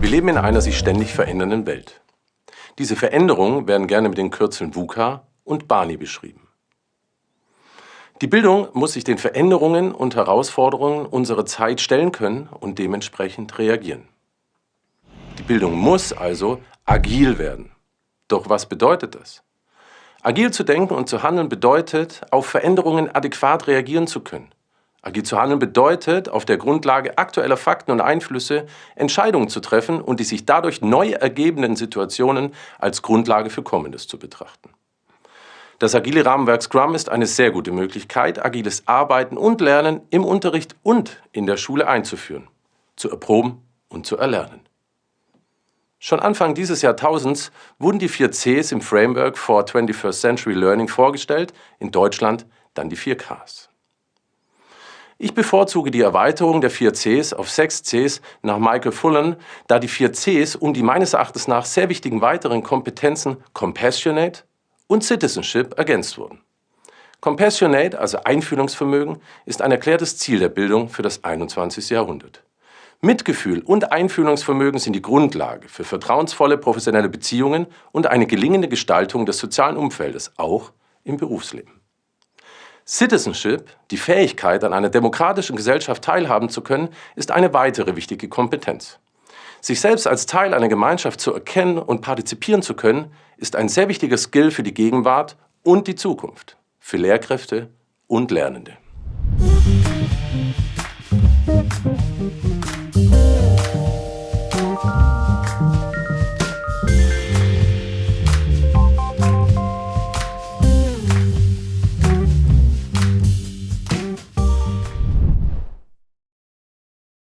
Wir leben in einer sich ständig verändernden Welt. Diese Veränderungen werden gerne mit den Kürzeln VUCA und BANI beschrieben. Die Bildung muss sich den Veränderungen und Herausforderungen unserer Zeit stellen können und dementsprechend reagieren. Die Bildung muss also agil werden. Doch was bedeutet das? Agil zu denken und zu handeln bedeutet, auf Veränderungen adäquat reagieren zu können. Agil zu handeln bedeutet, auf der Grundlage aktueller Fakten und Einflüsse Entscheidungen zu treffen und die sich dadurch neu ergebenden Situationen als Grundlage für Kommendes zu betrachten. Das agile Rahmenwerk Scrum ist eine sehr gute Möglichkeit, agiles Arbeiten und Lernen im Unterricht und in der Schule einzuführen, zu erproben und zu erlernen. Schon Anfang dieses Jahrtausends wurden die vier Cs im Framework for 21st Century Learning vorgestellt, in Deutschland dann die vier Ks. Ich bevorzuge die Erweiterung der vier Cs auf sechs Cs nach Michael Fullen, da die vier Cs um die meines Erachtens nach sehr wichtigen weiteren Kompetenzen Compassionate und Citizenship ergänzt wurden. Compassionate, also Einfühlungsvermögen, ist ein erklärtes Ziel der Bildung für das 21. Jahrhundert. Mitgefühl und Einfühlungsvermögen sind die Grundlage für vertrauensvolle professionelle Beziehungen und eine gelingende Gestaltung des sozialen Umfeldes, auch im Berufsleben. Citizenship, die Fähigkeit, an einer demokratischen Gesellschaft teilhaben zu können, ist eine weitere wichtige Kompetenz. Sich selbst als Teil einer Gemeinschaft zu erkennen und partizipieren zu können, ist ein sehr wichtiger Skill für die Gegenwart und die Zukunft, für Lehrkräfte und Lernende.